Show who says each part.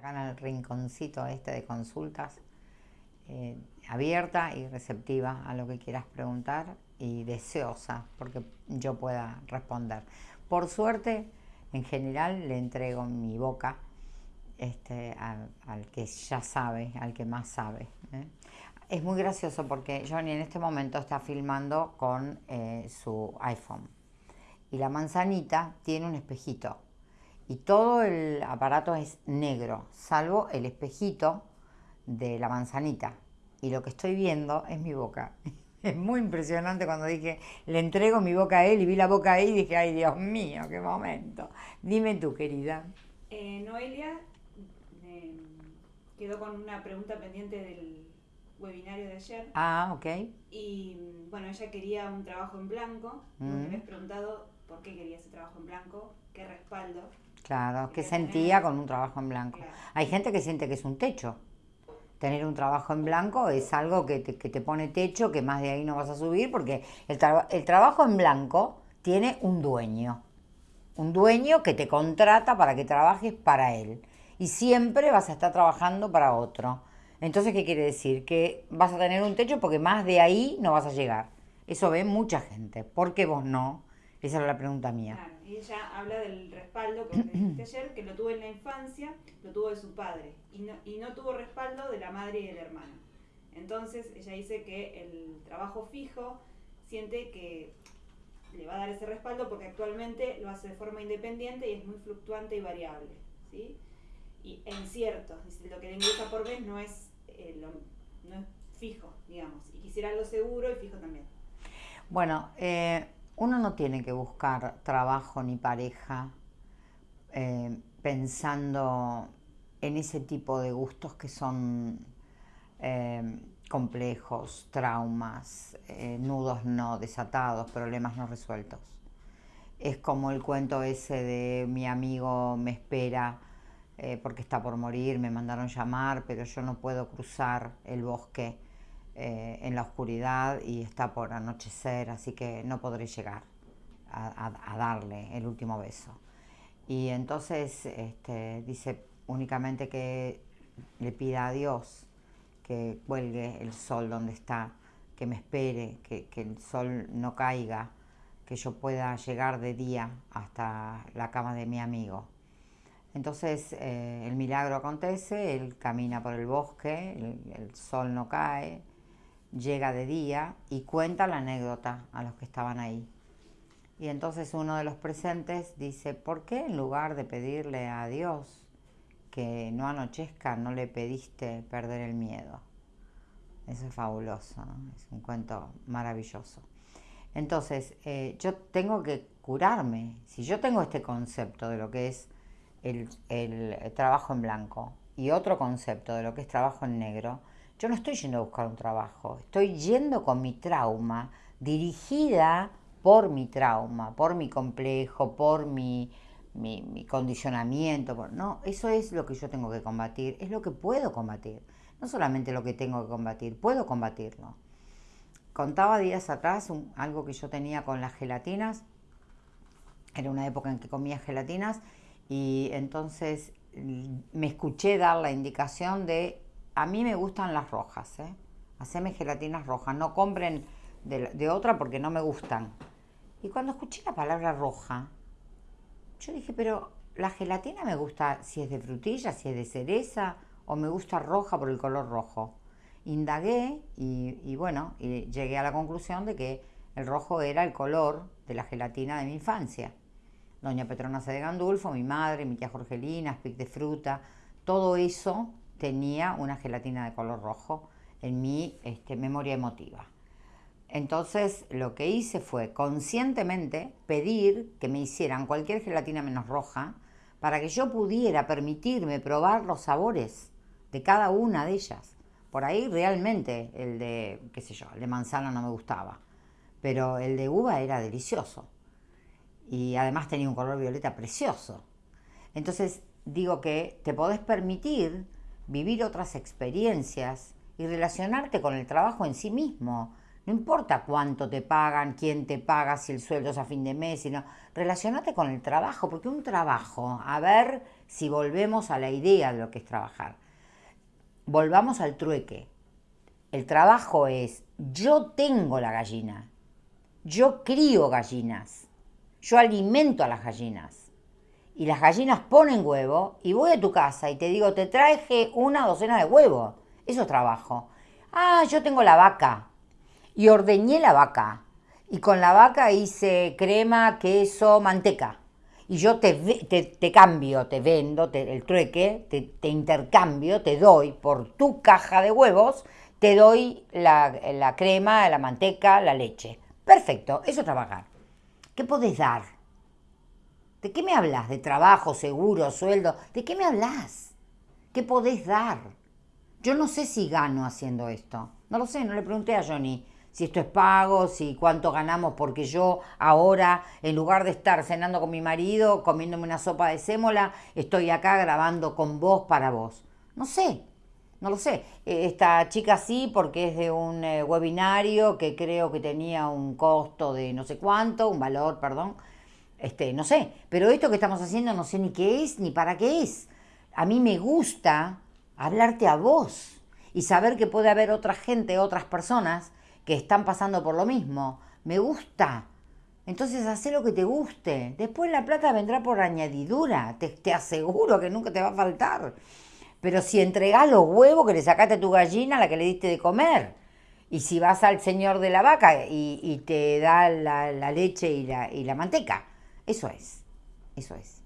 Speaker 1: Acá en el rinconcito este de consultas, eh, abierta y receptiva a lo que quieras preguntar y deseosa porque yo pueda responder. Por suerte, en general le entrego mi boca este, al, que ya sabe, al que más sabe. ¿eh? Es muy gracioso porque Johnny en este momento está filmando con eh, su iPhone y la manzanita tiene un espejito y todo el aparato es negro, salvo el espejito de la manzanita. Y lo que estoy viendo es mi boca. Es muy impresionante cuando dije, le entrego mi boca a él y vi la boca ahí y dije, ay Dios mío, qué momento. Dime tú, querida.
Speaker 2: Eh, Noelia eh, quedó con una pregunta pendiente del webinario de ayer.
Speaker 1: Ah, ok.
Speaker 2: Y bueno, ella quería un trabajo en blanco. Mm. habías preguntado por qué quería ese trabajo en blanco, qué respaldo.
Speaker 1: Claro, qué sentía con un trabajo en blanco. Hay gente que siente que es un techo. Tener un trabajo en blanco es algo que te, que te pone techo, que más de ahí no vas a subir, porque el, el trabajo en blanco tiene un dueño. Un dueño que te contrata para que trabajes para él. Y siempre vas a estar trabajando para otro. Entonces, ¿qué quiere decir? Que vas a tener un techo porque más de ahí no vas a llegar. Eso ve mucha gente. ¿Por qué vos no? Esa era la pregunta mía.
Speaker 2: Claro, y ella habla del respaldo que dijiste ayer, que lo tuvo en la infancia, lo tuvo de su padre, y no, y no tuvo respaldo de la madre y del hermano. Entonces, ella dice que el trabajo fijo siente que le va a dar ese respaldo porque actualmente lo hace de forma independiente y es muy fluctuante y variable. ¿sí? Y en cierto, lo que le ingresa por vez no es eh, no es fijo, digamos, y quisiera algo seguro y fijo también.
Speaker 1: Bueno, eh, uno no tiene que buscar trabajo ni pareja eh, pensando en ese tipo de gustos que son complejos, traumas, nudos no desatados, problemas no resueltos. Es como el cuento ese de mi amigo me espera eh, porque está por morir, me mandaron llamar, pero yo no puedo cruzar el bosque eh, en la oscuridad y está por anochecer, así que no podré llegar a, darle el último beso. Y entonces este, dice únicamente que le pida a Dios que cuelgue el sol donde está, que me espere, que, el sol no caiga, que yo pueda llegar de día hasta la cama de mi amigo. Entonces eh, el milagro acontece, él camina por el bosque, el, sol no cae, llega de día y cuenta la anécdota a los que estaban ahí. Y entonces uno de los presentes dice, ¿por qué en lugar de pedirle a Dios que no anochezca, no le pediste perder el miedo? Eso es fabuloso, es un cuento maravilloso. Entonces, eh, yo tengo que curarme. Si yo tengo este concepto de lo que es el, trabajo en blanco y otro concepto de lo que es trabajo en negro, yo no estoy yendo a buscar un trabajo, estoy yendo con mi trauma, dirigida por mi trauma, por mi complejo, por mi, mi, condicionamiento. no, eso es lo que yo tengo que combatir, es lo que puedo combatir. No solamente lo que tengo que combatir, puedo combatirlo. Contaba días atrás algo que yo tenía con las gelatinas. Era una época en que comía gelatinas y entonces me escuché dar la indicación de, a mí me gustan las rojas, ¿eh? haceme gelatinas rojas, no compren de, otra porque no me gustan. Y cuando escuché la palabra roja, yo dije, pero la gelatina me gusta si es de frutilla, si es de cereza, o me gusta roja por el color rojo. Indagué y, bueno, llegué a la conclusión de que el rojo era el color de la gelatina de mi infancia doña Petrona C. de Gandulfo, mi madre, mi tía Jorgelina, Spic de fruta, todo eso tenía una gelatina de color rojo en mi este, memoria emotiva. Entonces lo que hice fue conscientemente pedir que me hicieran cualquier gelatina menos roja para que yo pudiera permitirme probar los sabores de cada una de ellas. Por ahí realmente el de, qué sé yo, el de manzana no me gustaba, pero el de uva era delicioso y además tenía un color violeta precioso. Entonces digo que te podés permitir vivir otras experiencias y relacionarte con el trabajo en sí mismo, No importa cuánto te pagan, quién te paga, si el sueldo es a fin de mes, sino relacionate con el trabajo, porque un trabajo, a ver si volvemos a la idea de lo que es trabajar. Volvamos al trueque. El trabajo es, yo tengo la gallina, yo crío gallinas, yo alimento a las gallinas. Y las gallinas ponen huevo y voy a tu casa y te digo, te traje una docena de huevos. Eso es trabajo. Ah, yo tengo la vaca y ordeñé la vaca. Y con la vaca hice crema, queso, manteca. Y yo te, te, cambio, te vendo el trueque, te, te, intercambio, te doy por tu caja de huevos, te doy la, la crema, la manteca, la leche. Perfecto, eso es trabajar. ¿Qué podés dar? ¿De qué me hablas? ¿De trabajo, seguro, sueldo? ¿De qué me hablas? ¿Qué podés dar? Yo no sé si gano haciendo esto. No lo sé, no le pregunté a Johnny si esto es pago, si cuánto ganamos, porque yo ahora, en lugar de estar cenando con mi marido, comiéndome una sopa de sémola, estoy acá grabando con vos para vos. No sé, no lo sé. Eh, esta chica sí, porque es de un eh, webinario que creo que tenía un costo de no sé cuánto, un valor, perdón. Este, no sé, pero esto que estamos haciendo no sé ni qué es ni para qué es. A mí me gusta hablarte a vos y saber que puede haber otra gente, otras personas que están pasando por lo mismo. Me gusta. Entonces haz lo que te guste. Después la plata vendrá por añadidura. Te, te, aseguro que nunca te va a faltar. Pero si entregás los huevos que le sacaste a tu gallina, la que le diste de comer. Y si vas al señor de la vaca y, te da la, la leche y la, y la manteca. Eso es. Eso es.